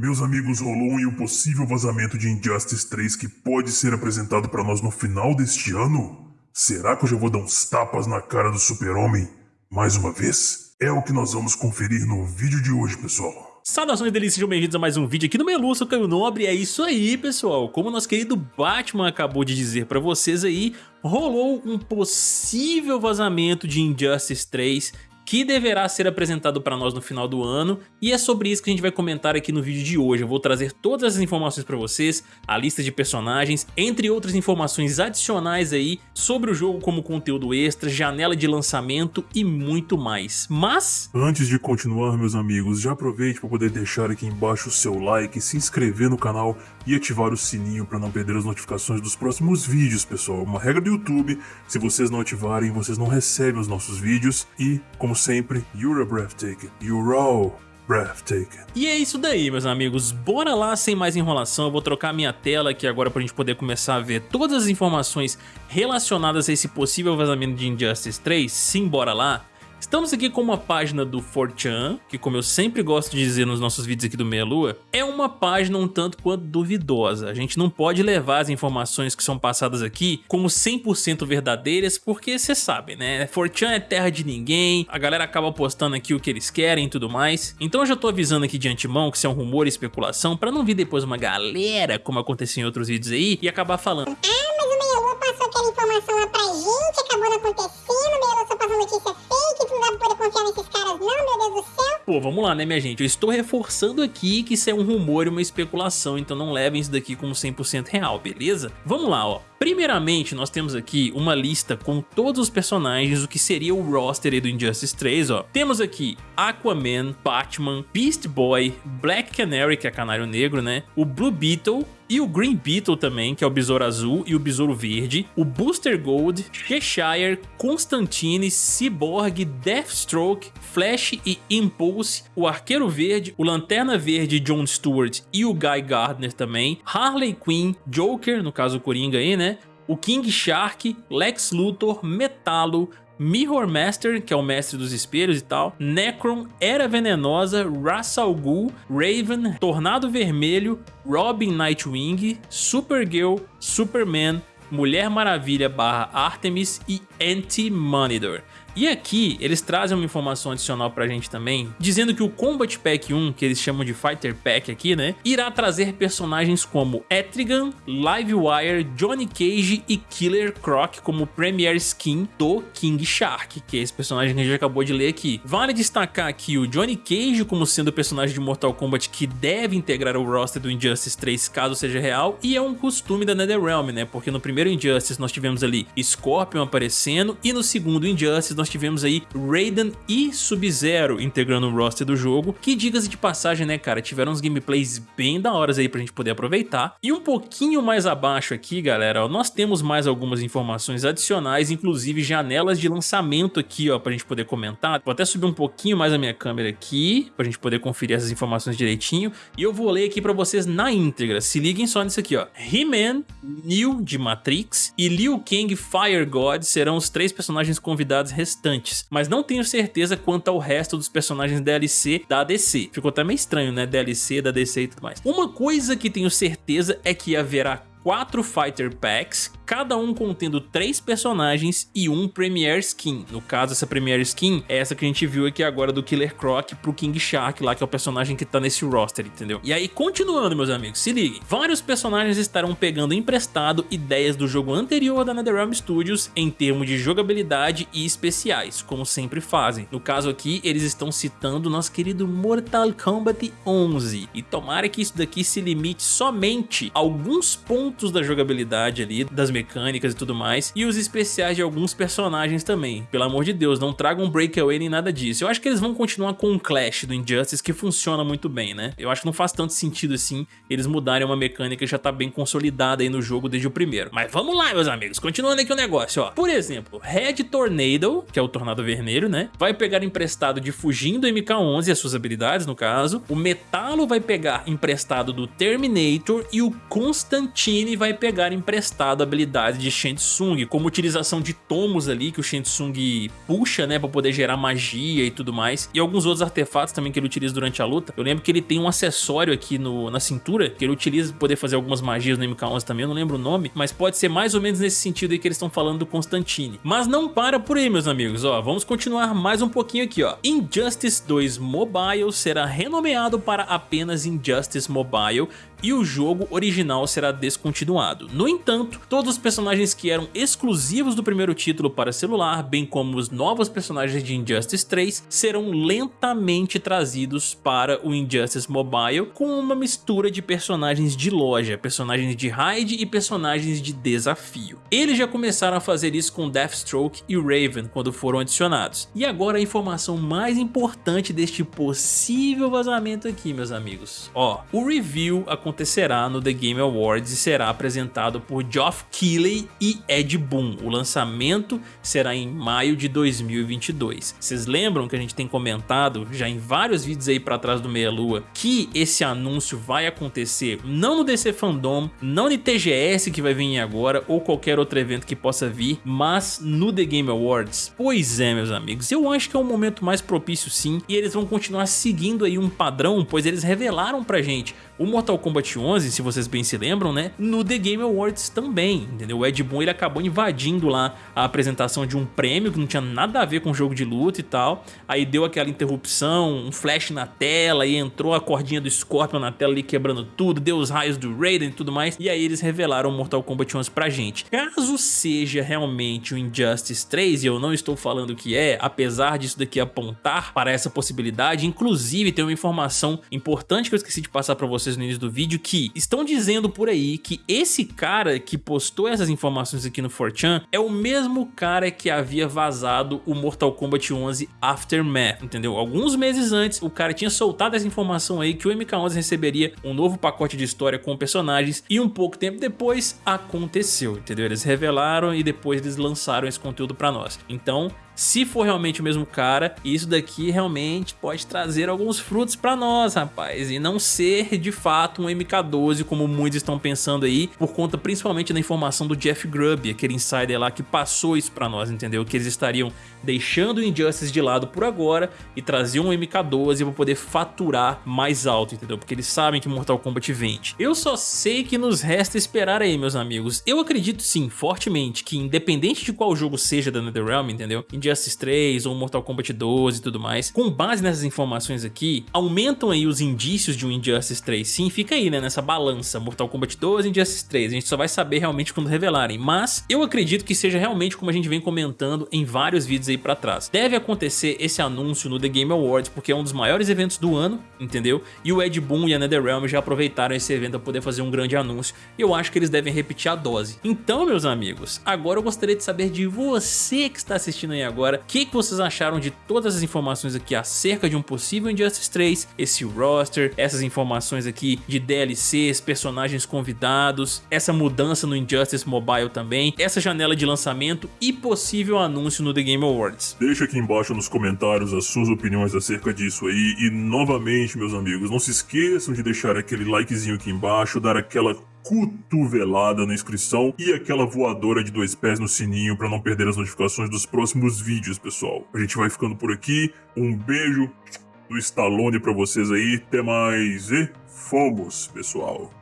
Meus amigos, rolou um possível vazamento de Injustice 3 que pode ser apresentado para nós no final deste ano? Será que eu já vou dar uns tapas na cara do super-homem mais uma vez? É o que nós vamos conferir no vídeo de hoje, pessoal. Saudações delícias, sejam bem-vindos a mais um vídeo aqui no Melu, sou Caio Nobre, é isso aí pessoal, como nosso querido Batman acabou de dizer pra vocês aí, rolou um possível vazamento de Injustice 3 que deverá ser apresentado para nós no final do ano e é sobre isso que a gente vai comentar aqui no vídeo de hoje. Eu vou trazer todas as informações para vocês, a lista de personagens, entre outras informações adicionais aí sobre o jogo como conteúdo extra, janela de lançamento e muito mais. Mas... Antes de continuar, meus amigos, já aproveite para poder deixar aqui embaixo o seu like, se inscrever no canal e ativar o sininho para não perder as notificações dos próximos vídeos, pessoal. Uma regra do YouTube, se vocês não ativarem, vocês não recebem os nossos vídeos e, como sempre, you're a breathtaking, you're all breathtaking. E é isso daí, meus amigos. Bora lá, sem mais enrolação, eu vou trocar minha tela aqui agora pra gente poder começar a ver todas as informações relacionadas a esse possível vazamento de Injustice 3. Sim, bora lá. Estamos aqui com uma página do 4chan, que como eu sempre gosto de dizer nos nossos vídeos aqui do Meia Lua, é uma página um tanto quanto duvidosa. A gente não pode levar as informações que são passadas aqui como 100% verdadeiras, porque você sabe, né? 4chan é terra de ninguém, a galera acaba postando aqui o que eles querem e tudo mais. Então eu já tô avisando aqui de antemão que isso é um rumor e especulação, pra não vir depois uma galera, como aconteceu em outros vídeos aí, e acabar falando... Ah, mas o Meia Lua passou aquela informação lá pra gente, acabou não acontecendo, o Meia Lua só passou notícia caras não, meu Deus do céu. Pô, vamos lá, né, minha gente? Eu estou reforçando aqui que isso é um rumor e uma especulação, então não levem isso daqui como 100% real, beleza? Vamos lá, ó. Primeiramente, nós temos aqui uma lista com todos os personagens, o que seria o roster do Injustice 3, ó. Temos aqui Aquaman, Batman, Beast Boy, Black Canary, que é Canário Negro, né? O Blue Beetle, e o Green Beetle também, que é o Besouro Azul e o Besouro Verde, o Booster Gold, Cheshire, Constantine, Cyborg, Deathstroke, Flash e Impulse, o Arqueiro Verde, o Lanterna Verde John Stewart e o Guy Gardner também, Harley Quinn, Joker, no caso o Coringa aí, né? O King Shark, Lex Luthor, Metallo, Mirror Master, que é o mestre dos espelhos e tal, Necron, Era Venenosa, Ra's al Ghul, Raven, Tornado Vermelho, Robin Nightwing, Supergirl, Superman, Mulher Maravilha barra Artemis e Anti-Monitor. E aqui eles trazem uma informação adicional pra gente também, dizendo que o Combat Pack 1, que eles chamam de Fighter Pack aqui, né, irá trazer personagens como Etrigan, Livewire, Johnny Cage e Killer Croc como Premier Skin do King Shark, que é esse personagem que a gente acabou de ler aqui. Vale destacar aqui o Johnny Cage como sendo o personagem de Mortal Kombat que deve integrar o roster do Injustice 3 caso seja real, e é um costume da NetherRealm, né, porque no primeiro Injustice nós tivemos ali Scorpion aparecendo, e no segundo Injustice nós tivemos aí Raiden e Sub-Zero integrando o roster do jogo, que diga-se de passagem, né, cara, tiveram uns gameplays bem da hora aí pra gente poder aproveitar. E um pouquinho mais abaixo aqui, galera, ó, nós temos mais algumas informações adicionais, inclusive janelas de lançamento aqui, ó, pra gente poder comentar. Vou até subir um pouquinho mais a minha câmera aqui, pra gente poder conferir essas informações direitinho, e eu vou ler aqui pra vocês na íntegra. Se liguem só nisso aqui, ó. He-Man, Neo de Matrix e Liu Kang Fire God serão os três personagens convidados restantes, mas não tenho certeza quanto ao resto dos personagens DLC da DC. Ficou até meio estranho, né? DLC da DC e tudo mais. Uma coisa que tenho certeza é que haverá quatro Fighter Packs, cada um contendo três personagens e um Premier Skin. No caso, essa Premier Skin é essa que a gente viu aqui agora do Killer Croc pro King Shark lá, que é o personagem que tá nesse roster, entendeu? E aí, continuando, meus amigos, se liguem. Vários personagens estarão pegando emprestado ideias do jogo anterior da NetherRealm Studios em termos de jogabilidade e especiais, como sempre fazem. No caso aqui, eles estão citando nosso querido Mortal Kombat 11. E tomara que isso daqui se limite somente a alguns pontos da jogabilidade ali, das mecânicas e tudo mais, e os especiais de alguns personagens também. Pelo amor de Deus, não tragam breakaway nem nada disso. Eu acho que eles vão continuar com um Clash do Injustice que funciona muito bem, né? Eu acho que não faz tanto sentido assim eles mudarem uma mecânica que já tá bem consolidada aí no jogo desde o primeiro. Mas vamos lá, meus amigos, continuando aqui o negócio, ó. Por exemplo, Red Tornado, que é o Tornado Vermelho, né? Vai pegar emprestado de Fugindo MK11 as suas habilidades, no caso. O Metalo vai pegar emprestado do Terminator e o Constantine vai pegar emprestado a habilidade habilidades de Shang como utilização de tomos ali que o Shang puxa, né, pra poder gerar magia e tudo mais, e alguns outros artefatos também que ele utiliza durante a luta. Eu lembro que ele tem um acessório aqui no, na cintura, que ele utiliza pra poder fazer algumas magias no MK11 também, eu não lembro o nome, mas pode ser mais ou menos nesse sentido aí que eles estão falando do Constantine. Mas não para por aí, meus amigos, ó, vamos continuar mais um pouquinho aqui, ó. Injustice 2 Mobile será renomeado para apenas Injustice Mobile e o jogo original será descontinuado. No entanto, todos os personagens que eram exclusivos do primeiro título para celular, bem como os novos personagens de Injustice 3, serão lentamente trazidos para o Injustice Mobile com uma mistura de personagens de loja, personagens de raid e personagens de desafio. Eles já começaram a fazer isso com Deathstroke e Raven quando foram adicionados. E agora a informação mais importante deste possível vazamento aqui, meus amigos. Ó, o review acontecerá no The Game Awards e será apresentado por Geoff Keighley e Ed Boon. O lançamento será em maio de 2022. Vocês lembram que a gente tem comentado já em vários vídeos aí para trás do Meia Lua que esse anúncio vai acontecer não no DC Fandom, não no TGS que vai vir agora ou qualquer outro evento que possa vir, mas no The Game Awards? Pois é, meus amigos, eu acho que é um momento mais propício sim e eles vão continuar seguindo aí um padrão, pois eles revelaram pra gente o Mortal Kombat 11, se vocês bem se lembram, né, no The Game Awards também, entendeu? O Ed Boon ele acabou invadindo lá a apresentação de um prêmio que não tinha nada a ver com jogo de luta e tal, aí deu aquela interrupção, um flash na tela e entrou a cordinha do Scorpion na tela ali quebrando tudo, deu os raios do Raiden e tudo mais, e aí eles revelaram Mortal Kombat 11 pra gente. Caso seja realmente o Injustice 3, e eu não estou falando que é, apesar disso daqui apontar para essa possibilidade, inclusive tem uma informação importante que eu esqueci de passar pra vocês no início do vídeo que estão dizendo por aí que esse cara que postou essas informações aqui no 4chan é o mesmo cara que havia vazado o Mortal Kombat 11 Aftermath, entendeu? Alguns meses antes, o cara tinha soltado essa informação aí que o MK11 receberia um novo pacote de história com personagens e um pouco tempo depois aconteceu, entendeu? Eles revelaram e depois eles lançaram esse conteúdo pra nós. Então, se for realmente o mesmo cara, isso daqui realmente pode trazer alguns frutos pra nós, rapaz, e não ser de fato um MK12 como muitos estão pensando aí, por conta principalmente da informação do Jeff Grubb, aquele insider lá que passou isso pra nós, entendeu? Que eles estariam deixando o Injustice de lado por agora e trazer um MK12 para poder faturar mais alto, entendeu? Porque eles sabem que Mortal Kombat vende. Eu só sei que nos resta esperar aí, meus amigos. Eu acredito sim, fortemente, que independente de qual jogo seja da NetherRealm, entendeu? Injustice 3 ou Mortal Kombat 12 e tudo mais, com base nessas informações aqui, aumentam aí os indícios de um Injustice 3 sim, fica aí, né, nessa balança, Mortal Kombat 12 e Injustice 3, a gente só vai saber realmente quando revelarem, mas eu acredito que seja realmente como a gente vem comentando em vários vídeos aí pra trás. Deve acontecer esse anúncio no The Game Awards, porque é um dos maiores eventos do ano, entendeu? E o Ed Boon e a NetherRealm já aproveitaram esse evento para poder fazer um grande anúncio, e eu acho que eles devem repetir a dose. Então, meus amigos, agora eu gostaria de saber de você que está assistindo aí agora, o que, que vocês acharam de todas as informações aqui acerca de um possível Injustice 3, esse roster, essas informações aqui de DLCs, personagens convidados, essa mudança no Injustice Mobile também, essa janela de lançamento e possível anúncio no The Game. Awards. Deixa aqui embaixo nos comentários as suas opiniões acerca disso aí e novamente, meus amigos, não se esqueçam de deixar aquele likezinho aqui embaixo, dar aquela cotovelada na inscrição e aquela voadora de dois pés no sininho para não perder as notificações dos próximos vídeos, pessoal. A gente vai ficando por aqui, um beijo do Stallone para vocês aí, até mais e fomos, pessoal.